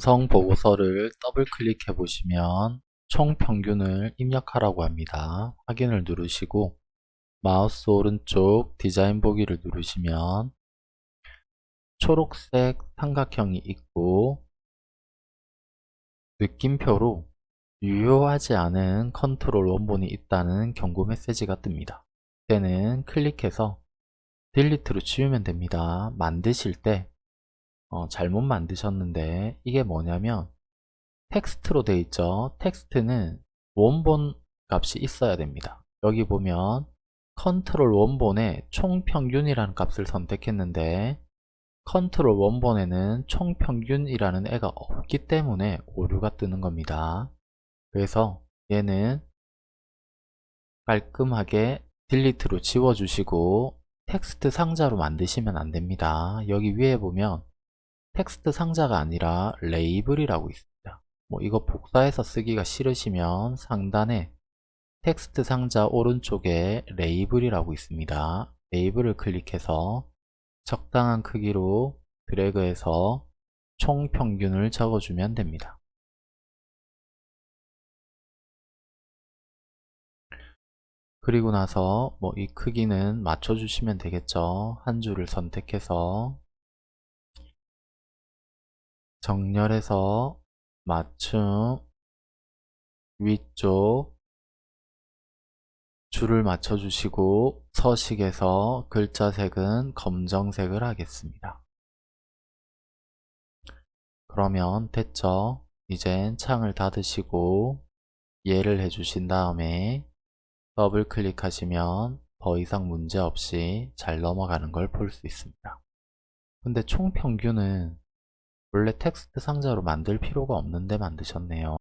구성 보고서를 더블 클릭해 보시면 총 평균을 입력하라고 합니다. 확인을 누르시고 마우스 오른쪽 디자인 보기를 누르시면 초록색 삼각형이 있고 느낌표로 유효하지 않은 컨트롤 원본이 있다는 경고 메시지가 뜹니다. 그때는 클릭해서 delete로 지우면 됩니다. 만드실 때 어, 잘못 만드셨는데 이게 뭐냐면 텍스트로 되어 있죠. 텍스트는 원본 값이 있어야 됩니다. 여기 보면 컨트롤 원본에 총평균이라는 값을 선택했는데 컨트롤 원본에는 총평균이라는 애가 없기 때문에 오류가 뜨는 겁니다. 그래서 얘는 깔끔하게 delete로 지워주시고 텍스트 상자로 만드시면 안됩니다. 여기 위에 보면 텍스트 상자가 아니라 레이블이라고 있습니다. 뭐 이거 복사해서 쓰기가 싫으시면 상단에 텍스트 상자 오른쪽에 레이블이라고 있습니다. 레이블을 클릭해서 적당한 크기로 드래그해서 총 평균을 적어주면 됩니다. 그리고 나서 뭐 이 크기는 맞춰주시면 되겠죠. 한 줄을 선택해서 정렬해서 맞춤 위쪽 줄을 맞춰주시고 서식에서 글자 색은 검정색을 하겠습니다. 그러면 됐죠? 이젠 창을 닫으시고 이해를 해주신 다음에 더블 클릭하시면 더 이상 문제없이 잘 넘어가는 걸 볼 수 있습니다. 근데 총평균은 원래 텍스트 상자로 만들 필요가 없는데 만드셨네요.